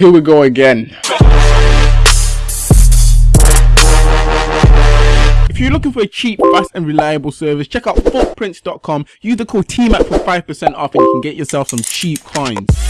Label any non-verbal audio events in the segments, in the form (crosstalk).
Here we go again. If you're looking for a cheap, fast and reliable service, check out footprints.com. Use the code TMAC for 5% off and you can get yourself some cheap coins.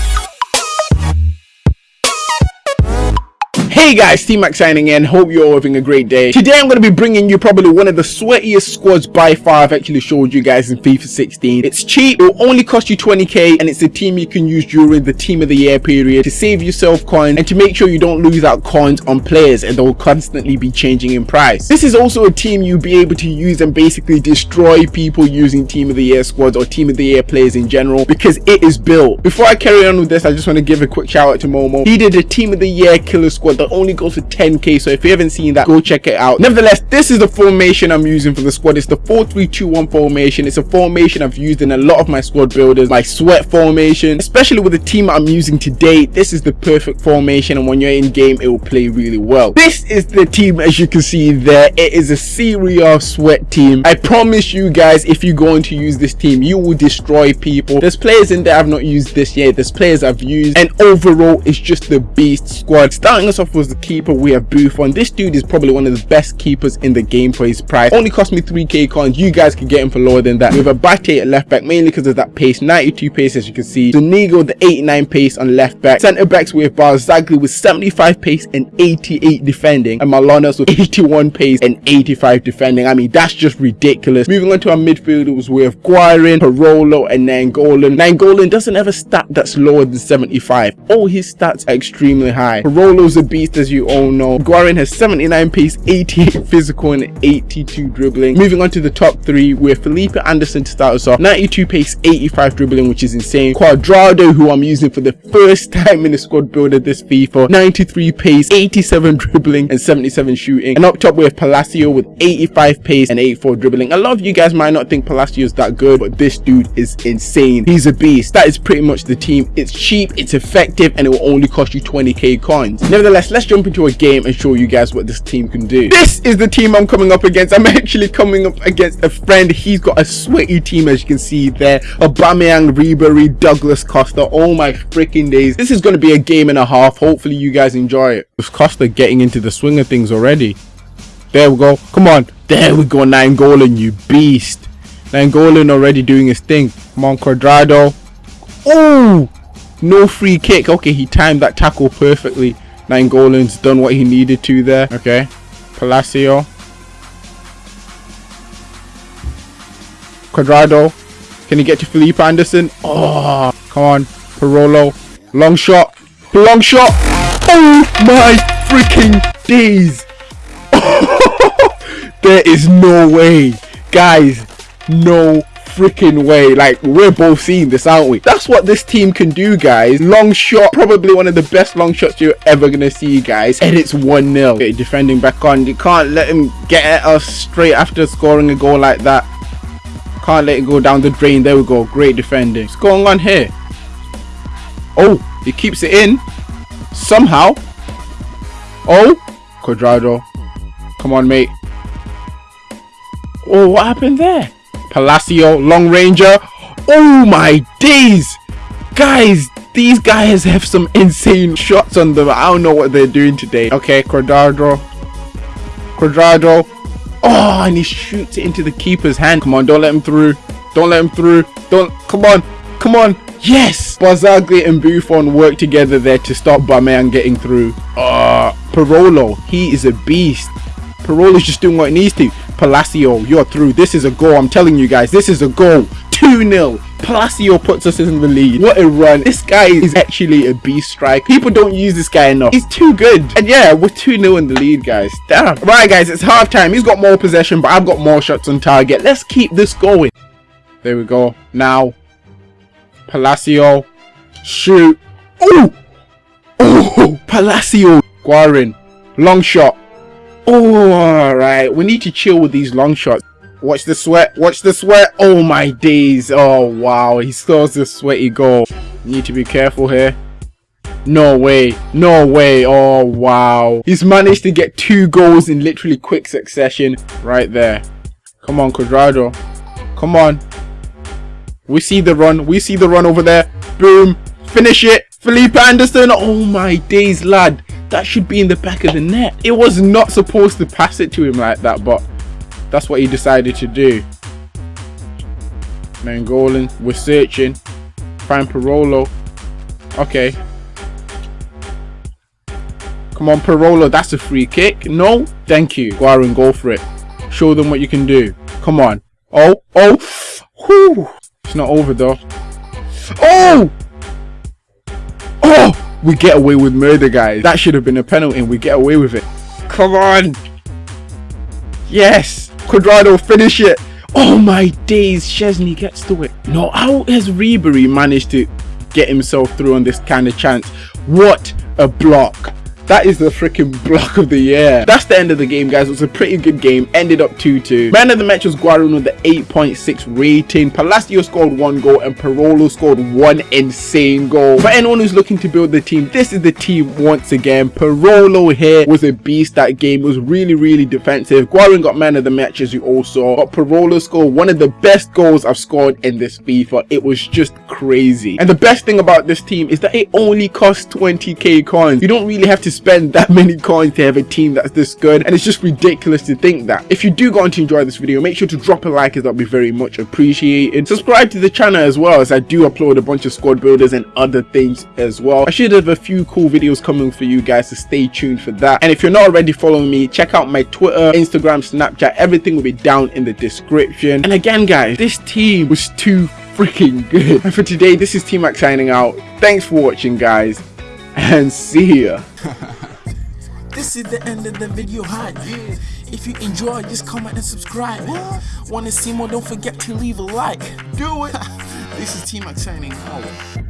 Hey guys, T-Mac signing in. Hope you're all having a great day. Today I'm going to be bringing you probably one of the sweatiest squads by far I've actually showed you guys in FIFA 16. It's cheap, it will only cost you 20k and it's a team you can use during the team of the year period to save yourself coins and to make sure you don't lose out coins on players and they'll constantly be changing in price. This is also a team you'll be able to use and basically destroy people using team of the year squads or team of the year players in general because it is built. Before I carry on with this, I just want to give a quick shout out to Momo. He did a team of the year killer squad that only goes for 10k so if you haven't seen that go check it out. Nevertheless this is the formation i'm using for the squad. It's the 4321 formation. It's a formation i've used in a lot of my squad builders my sweat formation. Especially with the team i'm using today this is the perfect formation and when you're in game it will play really well. This is the team as you can see there. It is a serious sweat team. I promise you guys if you're going to use this team you will destroy people. There's players in there i've not used this yet. There's players i've used. And overall it's just the beast squad. Starting us off was the keeper we have Buffon. This dude is probably one of the best keepers in the game for his price. Only cost me 3k coins. You guys can get him for lower than that. We have Abate at left back mainly because of that pace. 92 pace as you can see. Zuniga the 89 pace on left back. Centre backs with Barzagli with 75 pace and 88 defending. And Manolas with 81 pace and 85 defending. I mean that's just ridiculous. Moving on to our midfielders we have Guarin, Parolo and Nainggolan. Nainggolan doesn't have a stat that's lower than 75. All his stats are extremely high. Parolo's a as you all know Guarin has 79 pace, 88 physical and 82 dribbling. Moving on to the top three, we have Felipe Anderson to start us off. 92 pace, 85 dribbling, which is insane. Cuadrado, who I'm using for the first (laughs) time in the squad builder this FIFA. 93 pace, 87 dribbling and 77 shooting. And up top we have Palacio with 85 pace and 84 dribbling. A lot of you guys might not think Palacio is that good, but this dude is insane. He's a beast. That is pretty much the team. It's cheap, it's effective, and it will only cost you 20k coins. Nevertheless, let's jump into a game and show you guys what this team can do. This is the team I'm coming up against. I'm actually coming up against a friend. He's got a sweaty team as you can see there. Aubameyang, Ribery, Douglas Costa. Oh my freaking days. This is going to be a game and a half. Hopefully you guys enjoy it. Costa getting into the swing of things already. There we go. Come on. There we go. Nine Nainggolan, you beast. Nine Nainggolan already doing his thing. Come on, Cuadrado. Oh! No free kick. Okay, he timed that tackle perfectly. Nainggolan's done what he needed to there. Okay. Palacio. Cuadrado. Can he get to Felipe Anderson? Oh, come on. Parolo. Long shot. Long shot. Oh my freaking days. (laughs) there is no way. Guys, no freaking way. Like, we're both seeing this, aren't we? That's what this team can do, guys. Long shot, probably one of the best long shots you're ever going to see, guys. And it's 1-0. Okay, defending back on. You can't let him get at us straight after scoring a goal like that. Can't let it go down the drain. There we go. Great defending. What's going on here? Oh, he keeps it in. Somehow. Oh, Cuadrado. Come on, mate. Oh, what happened there? Palacio, Long Ranger. Oh my days! Guys, these guys have some insane shots on them. I don't know what they're doing today. Okay, Cuadrado. Cuadrado. Oh, and he shoots it into the keeper's hand. Come on, don't let him through. Don't let him through. Don't. Come on. Come on. Yes! Barzagli and Buffon work together there to stop Bameyan getting through. Uh, Parolo. He is a beast. Parolo's just doing what he needs to. Palacio, you're through. This is a goal. I'm telling you guys, this is a goal. 2-0. Palacio puts us in the lead. What a run. This guy is actually a beast strike. People don't use this guy enough. He's too good. And yeah, we're 2-0 in the lead, guys. Damn. Right, guys, it's half time. He's got more possession, but I've got more shots on target. Let's keep this going. There we go. Now, Palacio. Shoot. Oh! Oh! Palacio. Guarin. Long shot. Oh, alright. We need to chill with these long shots. Watch the sweat. Watch the sweat. Oh my days. Oh wow. He scores the sweaty goal. Need to be careful here. No way. No way. Oh wow. He's managed to get two goals in literally quick succession. Right there. Come on, Cuadrado. Come on. We see the run. We see the run over there. Boom. Finish it. Felipe Anderson. Oh my days, lad. That should be in the back of the net. It was not supposed to pass it to him like that, but that's what he decided to do. Nainggolan, we're searching. Find Parolo. Okay. Come on, Parolo, that's a free kick. No, thank you. Go out and go for it. Show them what you can do. Come on. Oh, oh, whew. It's not over though. Oh! Oh! We get away with murder, guys. That should have been a penalty and we get away with it. Come on! Yes! Cuadrado, finish it! Oh my days, Chesney gets to it. No, how has Ribery managed to get himself through on this kind of chance? What a block. That is the freaking block of the year. That's the end of the game, guys. It was a pretty good game. Ended up 2-2. Man of the match was Guarin with the 8.6 rating. Palacio scored one goal and Parolo scored one insane goal. For anyone who's looking to build the team, this is the team once again. Parolo here was a beast that game. It was really, really defensive. Guarin got man of the match as you all saw. But Parolo scored one of the best goals I've scored in this FIFA. It was just crazy. And the best thing about this team is that it only costs 20k coins. You don't really have to spend that (laughs) many coins to have a team that's this good and it's just ridiculous to think that. If you do go on to enjoy this video make sure to drop a like as that would be very much appreciated. Subscribe to the channel as well as i do upload a bunch of squad builders and other things as well. I should have a few cool videos coming for you guys so stay tuned for that. And if you're not already following me check out my twitter instagram snapchat everything will be down in the description. And again guys this team was too freaking good. (laughs) And for today this is t-mac signing out. Thanks for watching guys and see ya. (laughs) this is the end of the video hype. If you enjoy, just comment and subscribe. Want to see more? Don't forget to leave a like. Do it. (laughs) this is T-Mac signing out.